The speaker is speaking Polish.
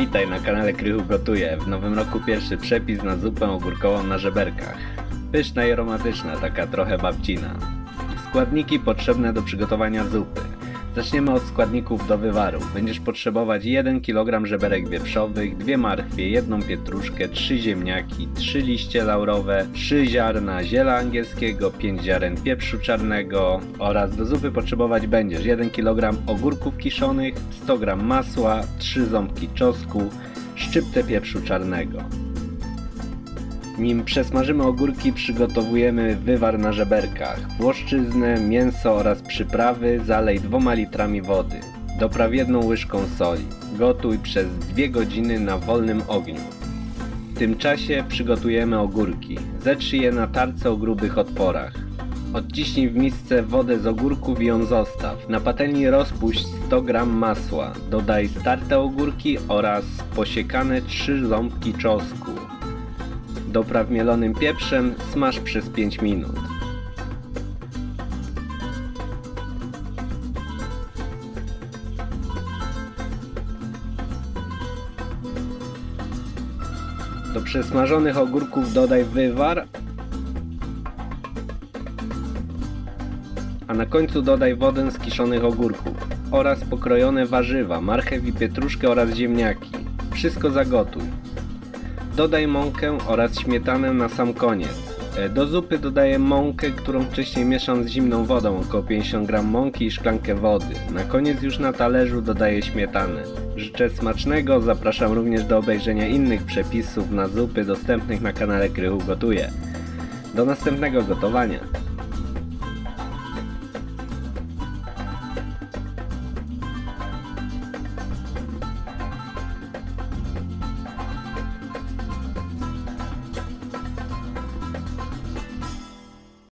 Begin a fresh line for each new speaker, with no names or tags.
Witaj na kanale Krychu Gotuje. W nowym roku pierwszy przepis na zupę ogórkową na żeberkach. Pyszna i aromatyczna, taka trochę babcina. Składniki potrzebne do przygotowania zupy. Zaczniemy od składników do wywaru. Będziesz potrzebować 1 kg żeberek wieprzowych, 2 marchwie, 1 pietruszkę, 3 ziemniaki, 3 liście laurowe, 3 ziarna ziela angielskiego, 5 ziaren pieprzu czarnego oraz do zupy potrzebować będziesz 1 kg ogórków kiszonych, 100 g masła, 3 ząbki czosnku, szczyptę pieprzu czarnego. Nim przesmażymy ogórki, przygotowujemy wywar na żeberkach. Włoszczyznę, mięso oraz przyprawy zalej dwoma litrami wody. Dopraw jedną łyżką soli. Gotuj przez 2 godziny na wolnym ogniu. W tym czasie przygotujemy ogórki. Zetrzyj je na tarce o grubych otworach. Odciśnij w misce wodę z ogórków i ją zostaw. Na patelni rozpuść 100 g masła. Dodaj starte ogórki oraz posiekane 3 ząbki czosnku. Dopraw mielonym pieprzem, smaż przez 5 minut. Do przesmażonych ogórków dodaj wywar, a na końcu dodaj wodę z kiszonych ogórków oraz pokrojone warzywa, marchew i pietruszkę oraz ziemniaki. Wszystko zagotuj. Dodaj mąkę oraz śmietanę na sam koniec. E, Do zupy dodaję mąkę, którą wcześniej mieszam z zimną wodą, około 50 g mąki i szklankę wody. Na koniec już na talerzu dodaję śmietanę. Życzę smacznego, zapraszam również do obejrzenia innych przepisów na zupy dostępnych na kanale Krychu Gotuje. Do następnego gotowania.